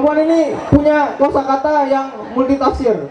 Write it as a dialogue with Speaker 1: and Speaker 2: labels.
Speaker 1: perempuan ini punya kosakata yang multitafsir.